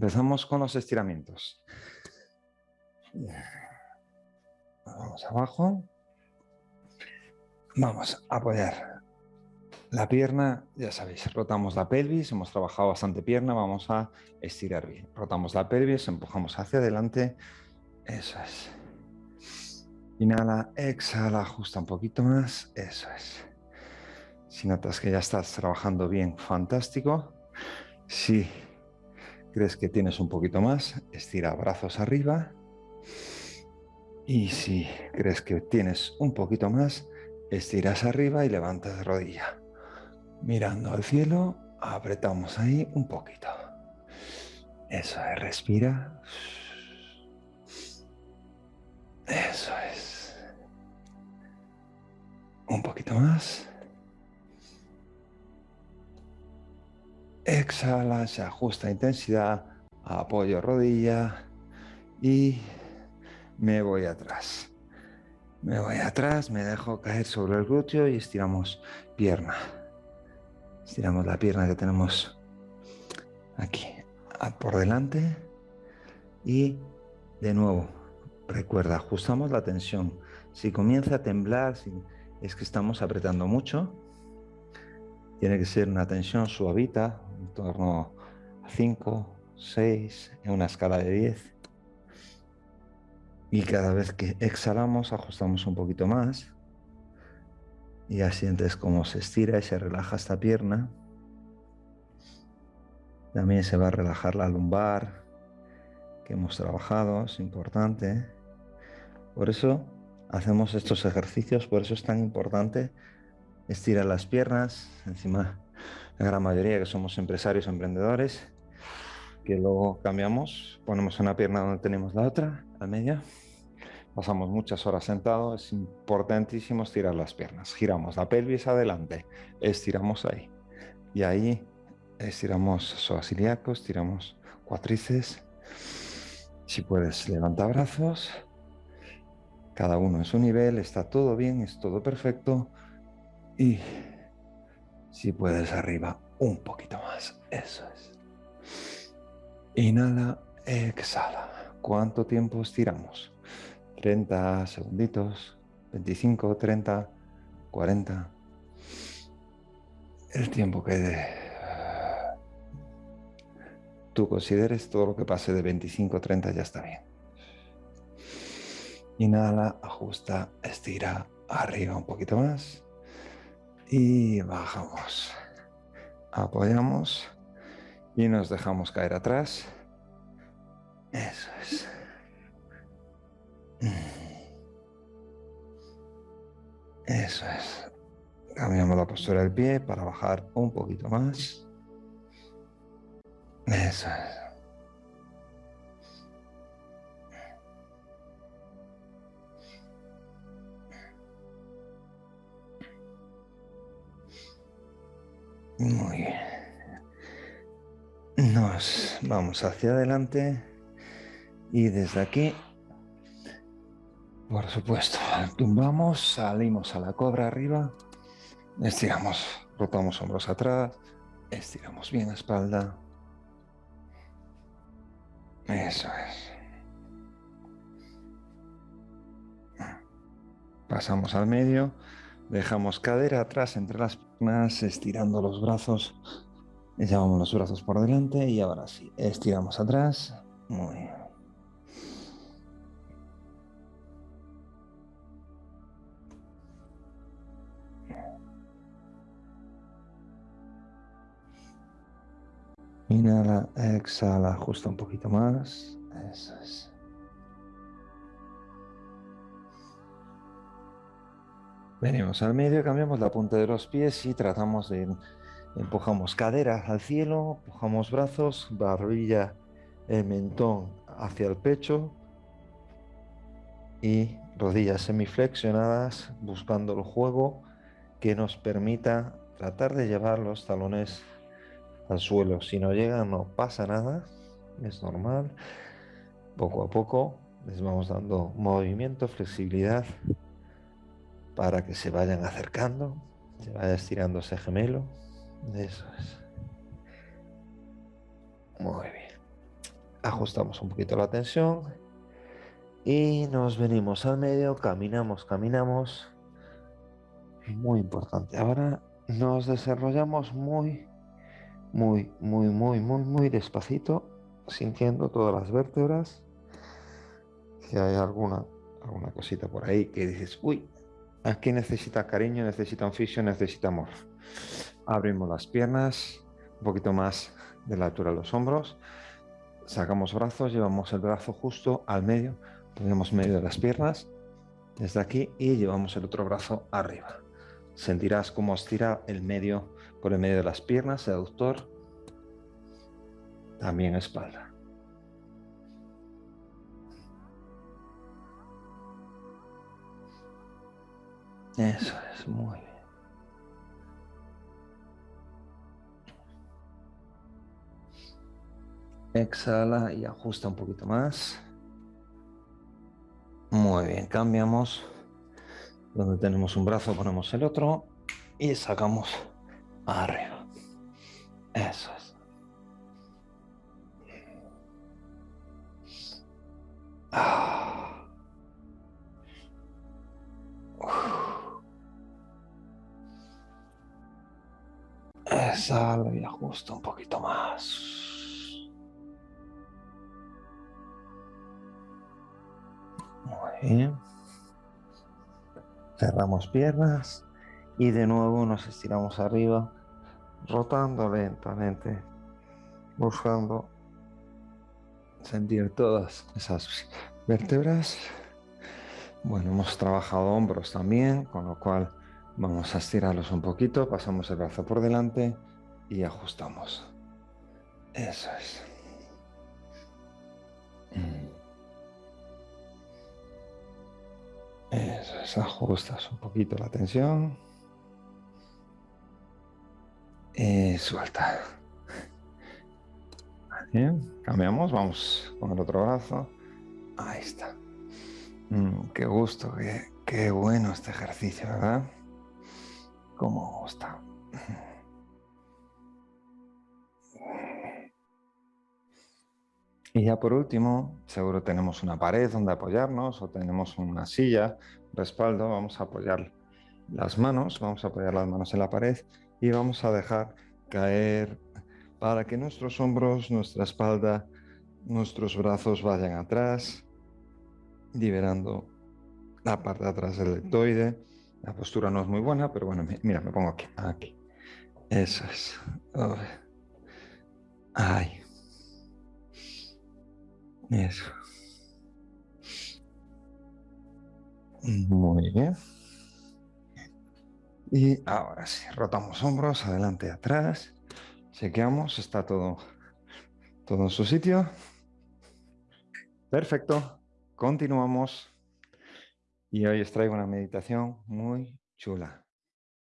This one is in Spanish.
Empezamos con los estiramientos. Vamos abajo. Vamos a apoyar la pierna, ya sabéis, rotamos la pelvis, hemos trabajado bastante pierna, vamos a estirar bien. Rotamos la pelvis, empujamos hacia adelante, eso es. Inhala, exhala, ajusta un poquito más, eso es. Si notas que ya estás trabajando bien, fantástico. Si crees que tienes un poquito más, estira brazos arriba. Y si crees que tienes un poquito más, estiras arriba y levantas rodilla. Mirando al cielo, apretamos ahí un poquito. Eso es, respira. Eso es. Un poquito más. Exhala, se ajusta intensidad, apoyo rodilla y me voy atrás. Me voy atrás, me dejo caer sobre el glúteo y estiramos pierna. Estiramos la pierna que tenemos aquí por delante y de nuevo, recuerda, ajustamos la tensión. Si comienza a temblar, es que estamos apretando mucho, tiene que ser una tensión suavita, en torno a 5, 6, en una escala de 10. Y cada vez que exhalamos ajustamos un poquito más. Y ya sientes cómo se estira y se relaja esta pierna. También se va a relajar la lumbar que hemos trabajado, es importante. Por eso hacemos estos ejercicios, por eso es tan importante estirar las piernas. Encima, la gran mayoría que somos empresarios, emprendedores, que luego cambiamos, ponemos una pierna donde tenemos la otra, al medio. Pasamos muchas horas sentados, es importantísimo estirar las piernas. Giramos la pelvis adelante, estiramos ahí. Y ahí estiramos psoas ilíacos, estiramos cuatrices. Si puedes, levanta brazos. Cada uno en su nivel, está todo bien, es todo perfecto. Y si puedes arriba, un poquito más. Eso es. Inhala, exhala. ¿Cuánto tiempo estiramos? 30 segunditos, 25, 30, 40. El tiempo que tú consideres, todo lo que pase de 25, 30 ya está bien. Inhala, ajusta, estira, arriba un poquito más. Y bajamos. Apoyamos y nos dejamos caer atrás. Eso es. Eso es. Cambiamos la postura del pie para bajar un poquito más. Eso es. Muy bien. Nos vamos hacia adelante y desde aquí por supuesto, tumbamos, salimos a la cobra arriba, estiramos, rotamos hombros atrás, estiramos bien la espalda. Eso es. Pasamos al medio, dejamos cadera atrás entre las piernas, estirando los brazos, llevamos los brazos por delante y ahora sí, estiramos atrás. Muy bien. Inhala, exhala, ajusta un poquito más. Eso es. Venimos al medio, cambiamos la punta de los pies y tratamos de... Empujamos cadera al cielo, empujamos brazos, barbilla, el mentón hacia el pecho y rodillas semiflexionadas buscando el juego que nos permita tratar de llevar los talones al suelo. Si no llega, no pasa nada, es normal. Poco a poco les vamos dando movimiento, flexibilidad para que se vayan acercando, se vaya estirando ese gemelo. Eso es. Muy bien. Ajustamos un poquito la tensión. Y nos venimos al medio, caminamos, caminamos. Muy importante. Ahora nos desarrollamos muy, muy, muy, muy, muy, muy despacito, sintiendo todas las vértebras. Si hay alguna, alguna cosita por ahí que dices, uy, aquí necesita cariño, necesita un fisio, necesita amor. Abrimos las piernas, un poquito más de la altura de los hombros. Sacamos brazos, llevamos el brazo justo al medio, ponemos medio de las piernas, desde aquí, y llevamos el otro brazo arriba. Sentirás cómo estira el medio por el medio de las piernas, el aductor, también espalda. Eso es, muy bien. Exhala y ajusta un poquito más. Muy bien, cambiamos. Donde tenemos un brazo ponemos el otro y sacamos arriba. Eso es. Ah. Y ajusta un poquito más. Muy bien. Cerramos piernas y de nuevo nos estiramos arriba, rotando lentamente, buscando sentir todas esas vértebras. Bueno, hemos trabajado hombros también, con lo cual vamos a estirarlos un poquito, pasamos el brazo por delante y ajustamos. Eso es. Mm. Eso es, ajustas un poquito la tensión. Y suelta. Bien, cambiamos, vamos con el otro brazo. Ahí está. Mm, qué gusto, qué, qué bueno este ejercicio, ¿verdad? Cómo gusta. Y ya por último, seguro tenemos una pared donde apoyarnos o tenemos una silla, respaldo, vamos a apoyar las manos, vamos a apoyar las manos en la pared y vamos a dejar caer para que nuestros hombros, nuestra espalda, nuestros brazos vayan atrás, liberando la parte de atrás del deltoide. La postura no es muy buena, pero bueno, mira, me pongo aquí, aquí. Eso es. Ahí. Eso. Muy bien. Y ahora sí, rotamos hombros, adelante atrás. Chequeamos, está todo, todo en su sitio. Perfecto. Continuamos. Y hoy os traigo una meditación muy chula.